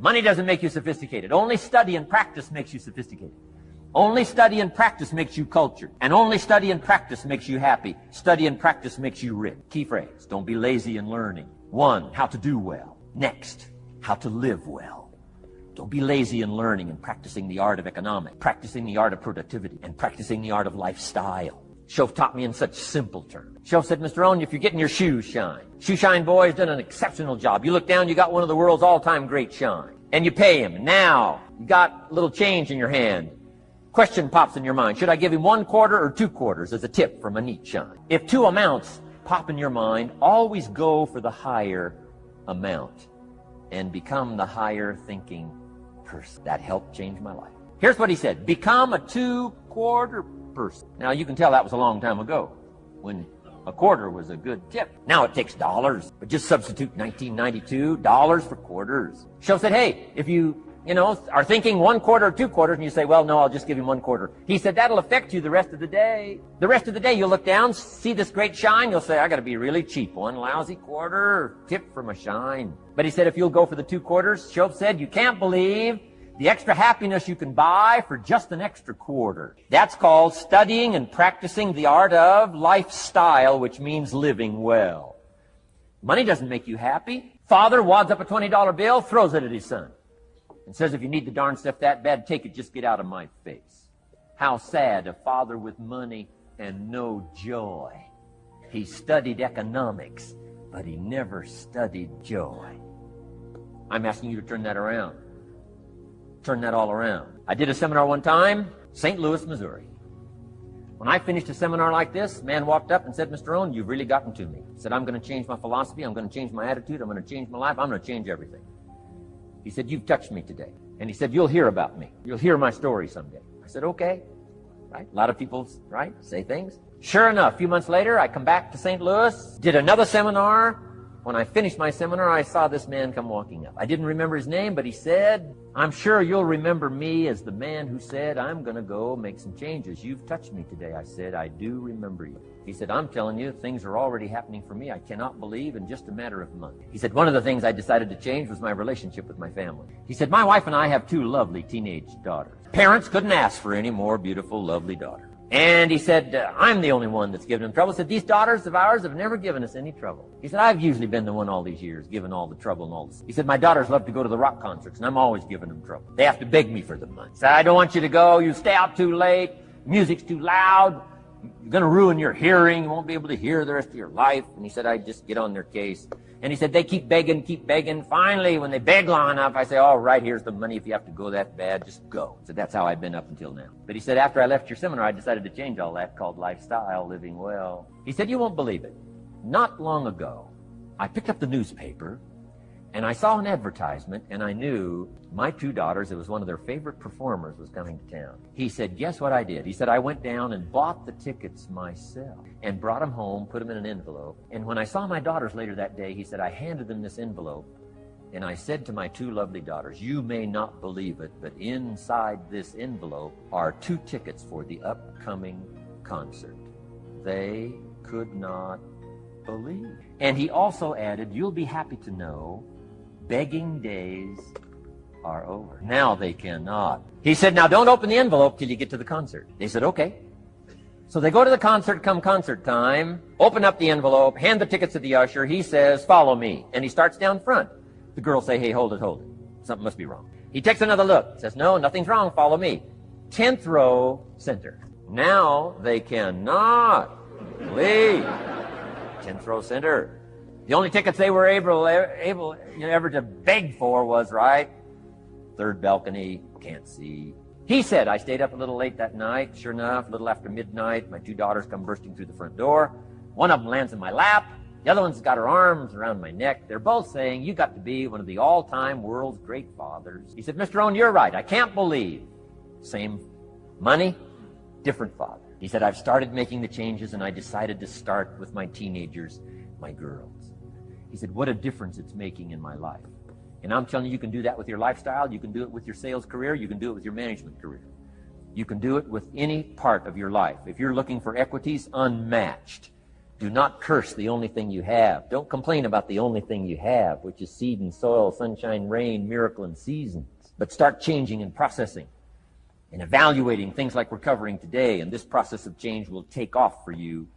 Money doesn't make you sophisticated. Only study and practice makes you sophisticated. Only study and practice makes you cultured. And only study and practice makes you happy. Study and practice makes you rich. Key phrase. Don't be lazy in learning. One, how to do well. Next, how to live well. Don't be lazy in learning and practicing the art of economics, practicing the art of productivity, and practicing the art of lifestyle. Shoaff taught me in such simple terms. Shoaff said, Mr. Rohn, if you're getting your shoes shine, Shoe Shine Boy has done an exceptional job. You look down, you got one of the world's all-time great shine. And you pay him. Now, you got a little change in your hand. Question pops in your mind. Should I give him one quarter or two quarters as a tip from a neat shine? If two amounts pop in your mind, always go for the higher amount and become the higher thinking person. That helped change my life. Here's what he said. Become a two quarter person. Now you can tell that was a long time ago when a quarter was a good tip. Now it takes dollars, but just substitute 1992 dollars for quarters. Shoaff said, hey, if you, you know, are thinking one quarter or two quarters and you say, well, no, I'll just give him one quarter. He said, that'll affect you the rest of the day. The rest of the day you'll look down, see this great shine, you'll say, I gotta be really cheap. One lousy quarter, tip from a shine. But he said, if you'll go for the two quarters, Shoaff said, you can't believe the extra happiness you can buy for just an extra quarter. That's called studying and practicing the art of lifestyle, which means living well. Money doesn't make you happy. Father wads up a $20 bill, throws it at his son, and says, if you need the darn stuff that bad, take it, just get out of my face. How sad, a father with money and no joy. He studied economics, but he never studied joy. I'm asking you to turn that around turn that all around. I did a seminar one time, St. Louis, Missouri. When I finished a seminar like this, man walked up and said, Mr. Rohn, you've really gotten to me. He said, I'm going to change my philosophy. I'm going to change my attitude. I'm going to change my life. I'm going to change everything. He said, you've touched me today. And he said, you'll hear about me. You'll hear my story someday. I said, okay. Right? A lot of people, right, say things. Sure enough, a few months later, I come back to St. Louis, did another seminar, when I finished my seminar, I saw this man come walking up. I didn't remember his name, but he said, I'm sure you'll remember me as the man who said, I'm going to go make some changes. You've touched me today. I said, I do remember you. He said, I'm telling you, things are already happening for me. I cannot believe in just a matter of months. He said, one of the things I decided to change was my relationship with my family. He said, my wife and I have two lovely teenage daughters. Parents couldn't ask for any more beautiful, lovely daughters. And he said, uh, I'm the only one that's given him trouble. He said, these daughters of ours have never given us any trouble. He said, I've usually been the one all these years, given all the trouble and all this. He said, my daughters love to go to the rock concerts, and I'm always giving them trouble. They have to beg me for the money. He said, I don't want you to go. You stay out too late. Music's too loud. You're going to ruin your hearing. You won't be able to hear the rest of your life. And he said, I just get on their case. And he said, they keep begging, keep begging. Finally, when they beg long enough, I say, all right, here's the money. If you have to go that bad, just go. So that's how I've been up until now. But he said, after I left your seminar, I decided to change all that called lifestyle, living well. He said, you won't believe it. Not long ago, I picked up the newspaper and I saw an advertisement and I knew my two daughters, it was one of their favorite performers, was coming to town. He said, guess what I did? He said, I went down and bought the tickets myself and brought them home, put them in an envelope. And when I saw my daughters later that day, he said, I handed them this envelope and I said to my two lovely daughters, you may not believe it, but inside this envelope are two tickets for the upcoming concert. They could not believe. And he also added, you'll be happy to know begging days are over. Now they cannot. He said, now don't open the envelope till you get to the concert. They said, okay. So they go to the concert come concert time, open up the envelope, hand the tickets to the usher. He says, follow me. And he starts down front. The girls say, hey, hold it, hold it. Something must be wrong. He takes another look, says, no, nothing's wrong, follow me. Tenth row, center. Now they cannot leave. Tenth row, center. The only tickets they were able, able you know, ever to beg for was, right, third balcony, can't see. He said, I stayed up a little late that night. Sure enough, a little after midnight, my two daughters come bursting through the front door. One of them lands in my lap. The other one's got her arms around my neck. They're both saying, you got to be one of the all-time world's great fathers. He said, Mr. Rohn, you're right. I can't believe. Same money, different father. He said, I've started making the changes and I decided to start with my teenagers, my girls. He said, What a difference it's making in my life. And I'm telling you, you can do that with your lifestyle. You can do it with your sales career. You can do it with your management career. You can do it with any part of your life. If you're looking for equities, unmatched. Do not curse the only thing you have. Don't complain about the only thing you have, which is seed and soil, sunshine, rain, miracle, and seasons. But start changing and processing and evaluating things like we're covering today. And this process of change will take off for you